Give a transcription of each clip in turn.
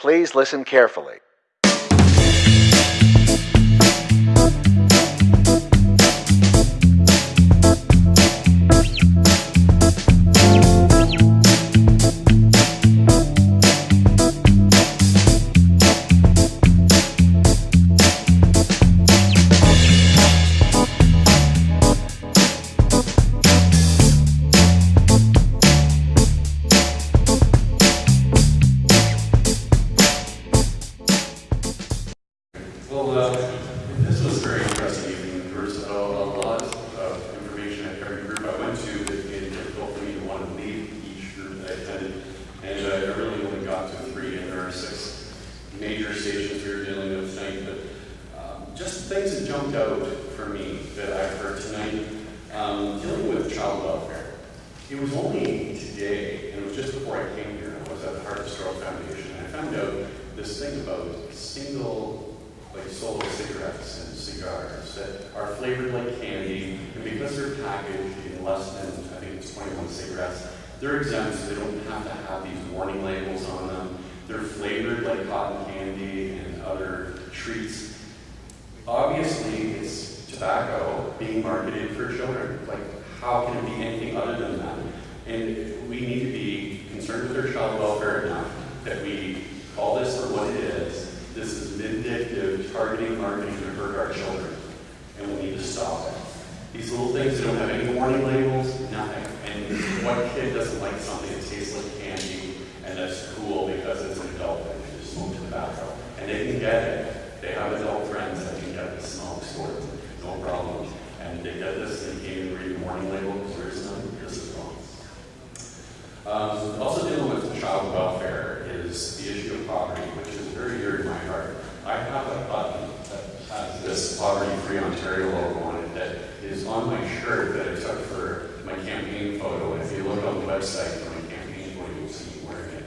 Please listen carefully. Major stations we were dealing with tonight. But um, just things that jumped out for me that I've heard tonight, um, dealing with child welfare. It was only today, and it was just before I came here, I was at the Heart and Stroke Foundation, and I found out this thing about single like solo cigarettes and cigars that are flavored like candy, and because they're packaged in less than, I think it's 21 cigarettes, they're exempt, so they don't have to have these warning labels on them. They're flavored like cotton candy and other treats. Obviously, it's tobacco being marketed for children. Like, how can it be anything other than that? And we need to be concerned with their child welfare enough that we call this for what it is. This is vindictive, targeting marketing to hurt our children, and we need to stop it. These little things that don't have any warning labels, nothing. And what kid doesn't like something that tastes like candy and that's cool because it's an adult and they just smoke tobacco? And they can get it. They have adult friends that can get the smoke store, no problem. And they get this, can't even read the warning label because there is none. This is wrong. Um, also dealing with child welfare is the issue of poverty, which is very dear to my heart. I have a button that has this Poverty-Free Ontario logo on it that is on my shirt that I took for my campaign photo. If you look on the website wearing it.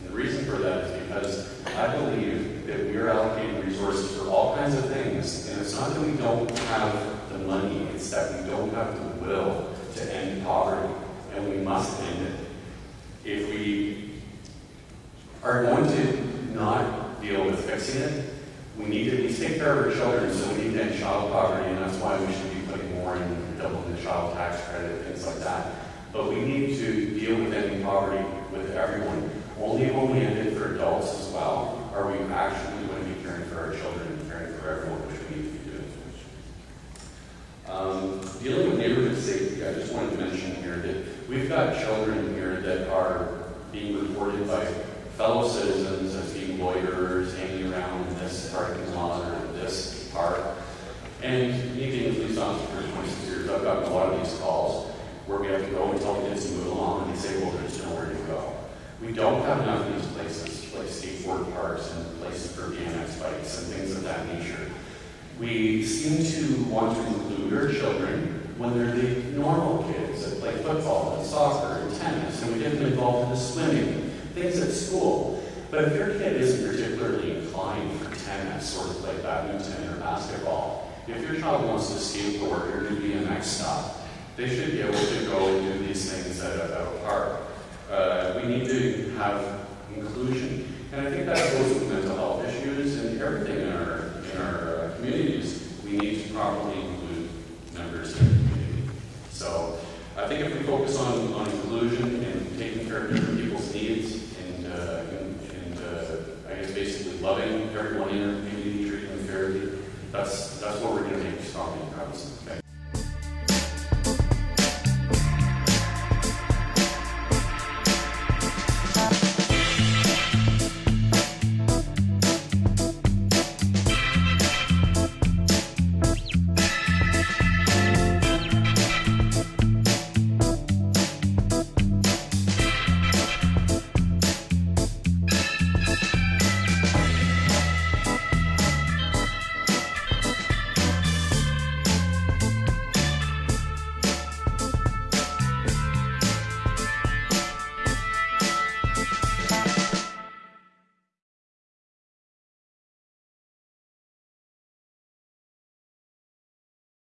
And the reason for that is because I believe that we are allocating resources for all kinds of things. And it's not that we don't have the money, it's that we don't have the will to end poverty. And we must end it if we are going to not deal with fixing it, we need to least take care of our children, so we need to end child poverty, and that's why we should be putting more in doubling the child tax credit, things like that. But we need to deal with ending poverty with everyone. Only when we end it for adults as well are we actually going to be caring for our children and caring for everyone, which we need to be doing. Um, dealing with neighborhood safety, I just wanted to mention here that we've got children here that are being reported by fellow citizens as being loiterers, hanging around in this parking lot or this park. And me being a police officer for 26 years, I've gotten a lot of these calls where we have to go and tell kids to move along, and they say, well, there's nowhere to go. We don't have enough of these places, like skateboard parks and places for BMX bikes and things of that nature. We seem to want to include our children when they're the normal kids that play football and soccer and tennis, and we get them involved in the swimming, things at school. But if your kid isn't particularly inclined for tennis or to play badminton or basketball, if your child wants to skateboard or do BMX stuff, they should be able to go and do these things at a, at a park. Uh, we need to have inclusion. And I think that goes with mental health issues and everything in our, in our uh, communities. We need to properly include members in the community. So I think if we focus on, on inclusion and taking care of different people's needs and, uh, and, uh, I guess basically loving everyone in our community, treating them fairly, that's, that's what we're going to make strong progress. Okay.